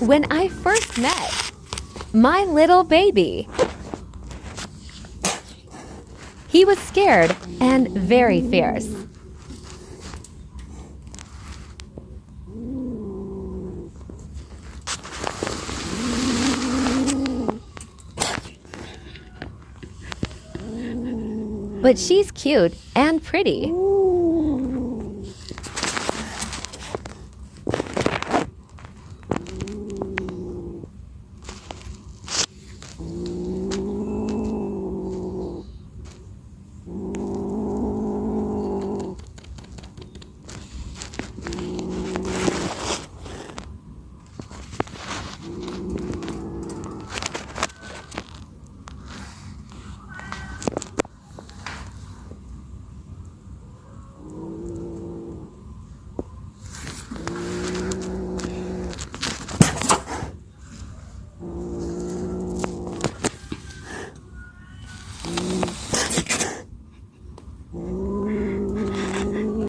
when I first met my little baby. He was scared and very fierce. But she's cute and pretty. Ooh.